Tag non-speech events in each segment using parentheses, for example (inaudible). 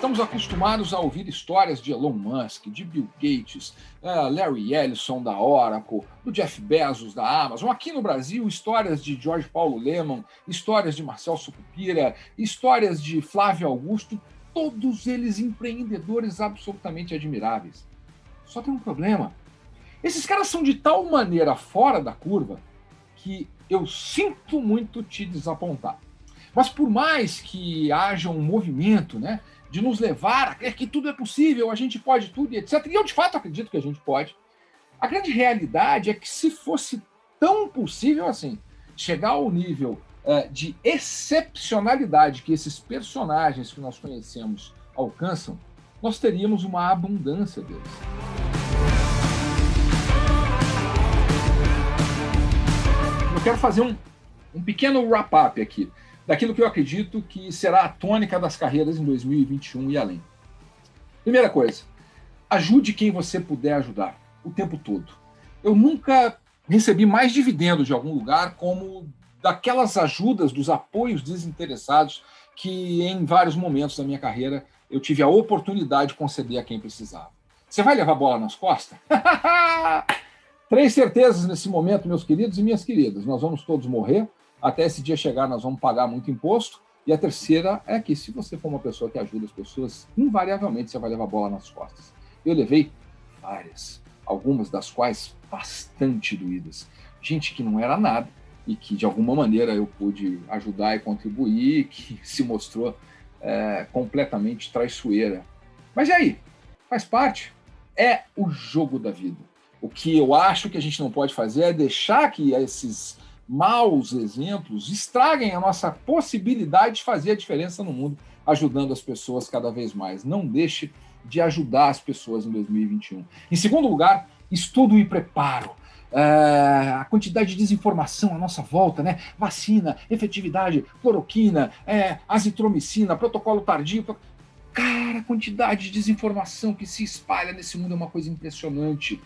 Estamos acostumados a ouvir histórias de Elon Musk, de Bill Gates, uh, Larry Ellison da Oracle, do Jeff Bezos da Amazon. Aqui no Brasil, histórias de George Paulo Leman, histórias de Marcel Sucupira, histórias de Flávio Augusto, todos eles empreendedores absolutamente admiráveis. Só tem um problema. Esses caras são de tal maneira fora da curva que eu sinto muito te desapontar. Mas por mais que haja um movimento né, de nos levar a crer que tudo é possível, a gente pode tudo, etc. E eu, de fato, acredito que a gente pode. A grande realidade é que se fosse tão possível assim, chegar ao nível é, de excepcionalidade que esses personagens que nós conhecemos alcançam, nós teríamos uma abundância deles. Eu quero fazer um, um pequeno wrap-up aqui daquilo que eu acredito que será a tônica das carreiras em 2021 e além. Primeira coisa, ajude quem você puder ajudar, o tempo todo. Eu nunca recebi mais dividendos de algum lugar como daquelas ajudas, dos apoios desinteressados que em vários momentos da minha carreira eu tive a oportunidade de conceder a quem precisava. Você vai levar a bola nas costas? (laughs) Três certezas nesse momento, meus queridos e minhas queridas. Nós vamos todos morrer, até esse dia chegar, nós vamos pagar muito imposto. E a terceira é que, se você for uma pessoa que ajuda as pessoas, invariavelmente você vai levar bola nas costas. Eu levei várias, algumas das quais bastante doídas. Gente que não era nada e que, de alguma maneira, eu pude ajudar e contribuir, que (laughs) se mostrou é, completamente traiçoeira. Mas e aí? Faz parte. É o jogo da vida. O que eu acho que a gente não pode fazer é deixar que esses maus exemplos estraguem a nossa possibilidade de fazer a diferença no mundo, ajudando as pessoas cada vez mais. Não deixe de ajudar as pessoas em 2021. Em segundo lugar, estudo e preparo. É, a quantidade de desinformação à nossa volta, né? Vacina, efetividade, cloroquina, é, azitromicina, protocolo tardio. Cara, a quantidade de desinformação que se espalha nesse mundo é uma coisa impressionante.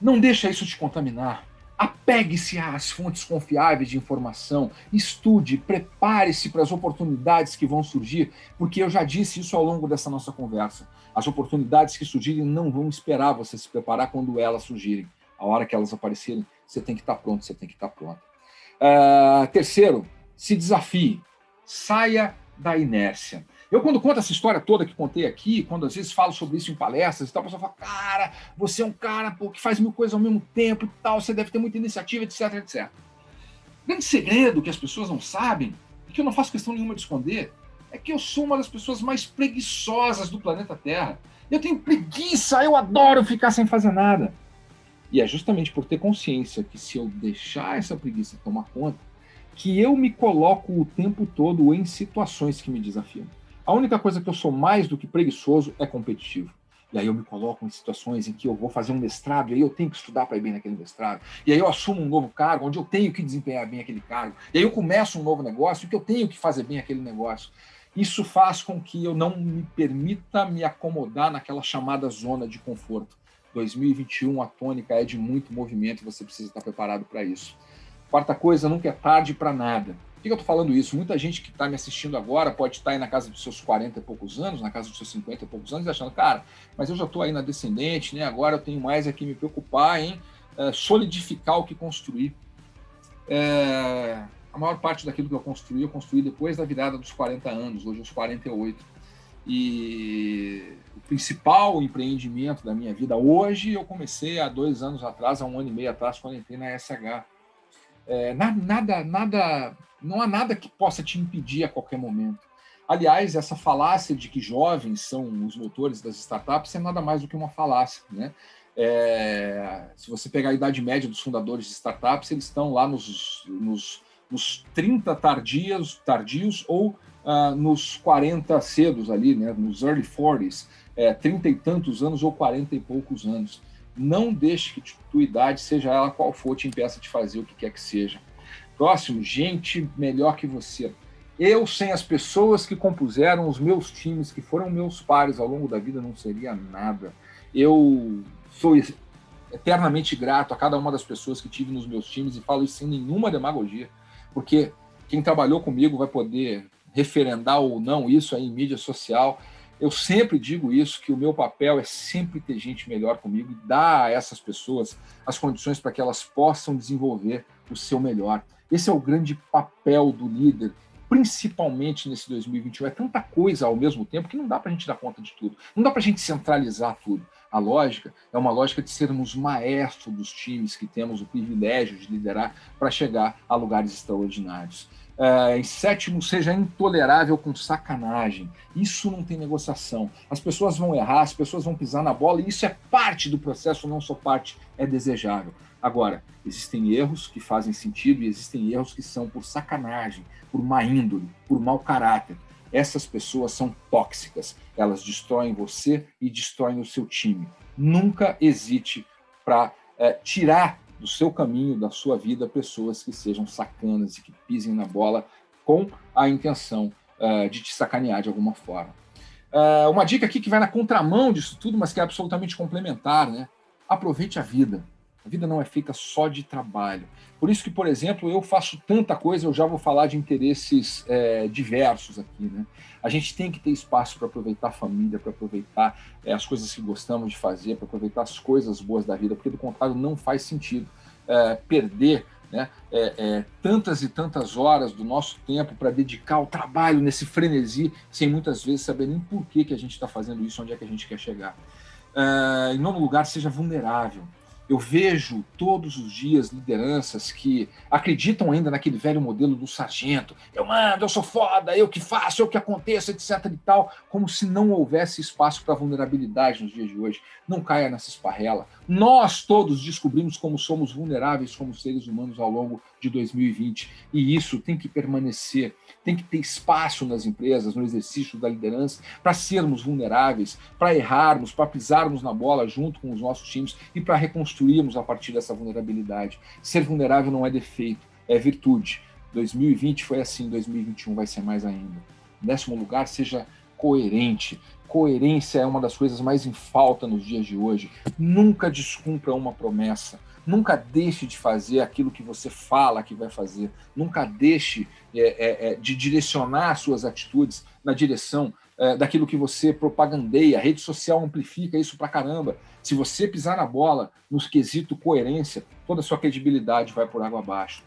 Não deixa isso te contaminar. Apegue-se às fontes confiáveis de informação, estude, prepare-se para as oportunidades que vão surgir, porque eu já disse isso ao longo dessa nossa conversa. As oportunidades que surgirem não vão esperar você se preparar quando elas surgirem. A hora que elas aparecerem, você tem que estar pronto, você tem que estar pronto. Uh, terceiro, se desafie, saia da inércia. Eu, quando conto essa história toda que contei aqui, quando às vezes falo sobre isso em palestras e tal, a pessoa fala, cara, você é um cara pô, que faz mil coisas ao mesmo tempo e tal, você deve ter muita iniciativa, etc, etc. O grande segredo que as pessoas não sabem, e que eu não faço questão nenhuma de esconder, é que eu sou uma das pessoas mais preguiçosas do planeta Terra. Eu tenho preguiça, eu adoro ficar sem fazer nada. E é justamente por ter consciência que se eu deixar essa preguiça tomar conta, que eu me coloco o tempo todo em situações que me desafiam. A única coisa que eu sou mais do que preguiçoso é competitivo. E aí eu me coloco em situações em que eu vou fazer um mestrado, e aí eu tenho que estudar para ir bem naquele mestrado. E aí eu assumo um novo cargo, onde eu tenho que desempenhar bem aquele cargo. E aí eu começo um novo negócio, que eu tenho que fazer bem aquele negócio. Isso faz com que eu não me permita me acomodar naquela chamada zona de conforto. 2021, a tônica é de muito movimento e você precisa estar preparado para isso. Quarta coisa, nunca é tarde para nada que, eu estou falando isso? Muita gente que está me assistindo agora pode estar tá aí na casa dos seus 40 e poucos anos, na casa dos seus 50 e poucos anos, achando, cara, mas eu já estou aí na descendente, né? agora eu tenho mais aqui me preocupar em é, solidificar o que construir. É, a maior parte daquilo que eu construí, eu construí depois da virada dos 40 anos, hoje aos 48. E o principal empreendimento da minha vida hoje, eu comecei há dois anos atrás, há um ano e meio atrás, quando entrei na SH. É, nada, nada não há nada que possa te impedir a qualquer momento. Aliás, essa falácia de que jovens são os motores das startups é nada mais do que uma falácia. Né? É, se você pegar a idade média dos fundadores de startups, eles estão lá nos, nos, nos 30 tardios, tardios ou uh, nos 40 cedos ali, né? nos early 40s, é, 30 e tantos anos ou 40 e poucos anos. Não deixe que tua idade, seja ela qual for, te impeça de fazer o que quer que seja. Próximo, gente melhor que você. Eu, sem as pessoas que compuseram os meus times, que foram meus pares ao longo da vida, não seria nada. Eu sou eternamente grato a cada uma das pessoas que tive nos meus times e falo isso sem nenhuma demagogia, porque quem trabalhou comigo vai poder referendar ou não isso aí em mídia social. eu sempre digo isso, que o meu papel é sempre ter gente melhor comigo e dar a essas pessoas as condições para que elas possam desenvolver o seu melhor. Esse é o grande papel do líder, principalmente nesse 2021. É tanta coisa ao mesmo tempo que não dá para a gente dar conta de tudo. Não dá para a gente centralizar tudo. A lógica é uma lógica de sermos maestro dos times que temos o privilégio de liderar para chegar a lugares extraordinários. Uh, em sétimo, seja intolerável com sacanagem. Isso não tem negociação. As pessoas vão errar, as pessoas vão pisar na bola, e isso é parte do processo, não só parte, é desejável. Agora, existem erros que fazem sentido e existem erros que são por sacanagem, por má índole, por mau caráter. Essas pessoas são tóxicas, elas destroem você e destroem o seu time. Nunca hesite para é, tirar do seu caminho, da sua vida, pessoas que sejam sacanas e que pisem na bola com a intenção uh, de te sacanear de alguma forma. Uh, uma dica aqui que vai na contramão disso tudo, mas que é absolutamente complementar, né? Aproveite a vida. A vida não é feita só de trabalho. Por isso que, por exemplo, eu faço tanta coisa, eu já vou falar de interesses é, diversos aqui. Né? A gente tem que ter espaço para aproveitar a família, para aproveitar é, as coisas que gostamos de fazer, para aproveitar as coisas boas da vida, porque do contrário não faz sentido é, perder né, é, é, tantas e tantas horas do nosso tempo para dedicar ao trabalho nesse frenesi, sem muitas vezes saber nem por que, que a gente está fazendo isso, onde é que a gente quer chegar. É, em nono lugar, seja vulnerável. Eu vejo todos os dias lideranças que acreditam ainda naquele velho modelo do sargento. Eu mando, eu sou foda, eu que faço, eu que aconteço, etc e tal, como se não houvesse espaço para vulnerabilidade nos dias de hoje. Não caia nessa esparrela. Nós todos descobrimos como somos vulneráveis como seres humanos ao longo de 2020 e isso tem que permanecer tem que ter espaço nas empresas, no exercício da liderança, para sermos vulneráveis, para errarmos, para pisarmos na bola junto com os nossos times e para reconstruirmos a partir dessa vulnerabilidade. Ser vulnerável não é defeito, é virtude. 2020 foi assim, 2021 vai ser mais ainda. Em décimo lugar, seja coerente. Coerência é uma das coisas mais em falta nos dias de hoje. Nunca descumpra uma promessa. Nunca deixe de fazer aquilo que você fala que vai fazer. Nunca deixe é, é, é, de direcionar suas atitudes na direção é, daquilo que você propagandeia. A rede social amplifica isso pra caramba. Se você pisar na bola no quesito coerência, toda a sua credibilidade vai por água abaixo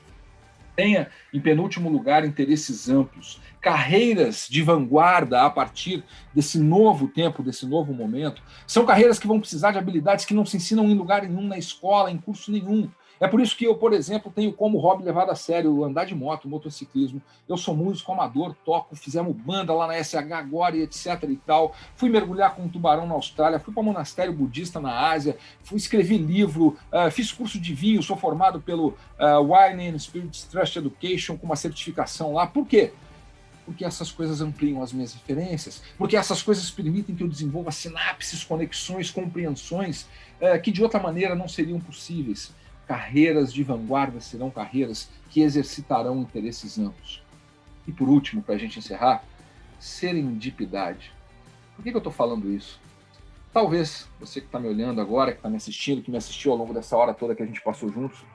tenha, em penúltimo lugar, interesses amplos, carreiras de vanguarda a partir desse novo tempo, desse novo momento, são carreiras que vão precisar de habilidades que não se ensinam em lugar nenhum, na escola, em curso nenhum. É por isso que eu, por exemplo, tenho como hobby levado a sério andar de moto, motociclismo. Eu sou músico amador, toco, fizemos banda lá na SH agora e etc e tal. Fui mergulhar com um tubarão na Austrália, fui para monastério budista na Ásia, fui escrevi livro, uh, fiz curso de vinho, sou formado pelo uh, Wine and Spirits Trust Education com uma certificação lá. Por quê? porque essas coisas ampliam as minhas referências, porque essas coisas permitem que eu desenvolva sinapses, conexões, compreensões eh, que de outra maneira não seriam possíveis carreiras de vanguarda serão carreiras que exercitarão interesses amplos. E por último, para a gente encerrar, serendipidade. Por que, que eu estou falando isso? Talvez você que está me olhando agora, que está me assistindo, que me assistiu ao longo dessa hora toda que a gente passou juntos,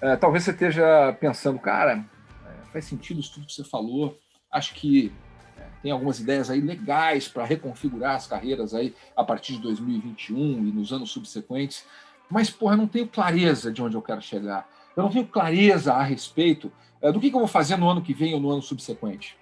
é, talvez você esteja pensando, cara, é, faz sentido isso tudo que você falou, acho que é, tem algumas ideias aí legais para reconfigurar as carreiras aí a partir de 2021 e nos anos subsequentes, mas, porra, eu não tenho clareza de onde eu quero chegar. Eu não tenho clareza a respeito é, do que, que eu vou fazer no ano que vem ou no ano subsequente.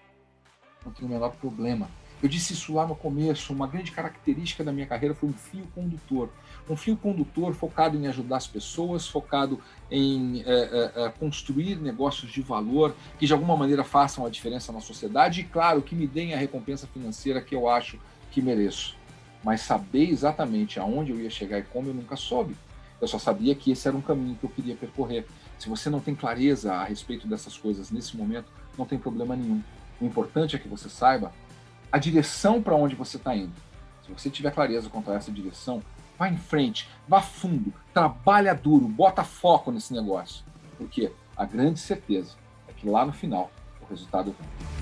Não tenho o menor problema. Eu disse isso lá no começo, uma grande característica da minha carreira foi um fio condutor. Um fio condutor focado em ajudar as pessoas, focado em é, é, construir negócios de valor que de alguma maneira façam a diferença na sociedade e, claro, que me deem a recompensa financeira que eu acho que mereço. Mas saber exatamente aonde eu ia chegar e como eu nunca soube. Eu só sabia que esse era um caminho que eu queria percorrer. Se você não tem clareza a respeito dessas coisas nesse momento, não tem problema nenhum. O importante é que você saiba a direção para onde você está indo. Se você tiver clareza quanto a essa direção, vá em frente, vá fundo, trabalha duro, bota foco nesse negócio. Porque a grande certeza é que lá no final o resultado vem.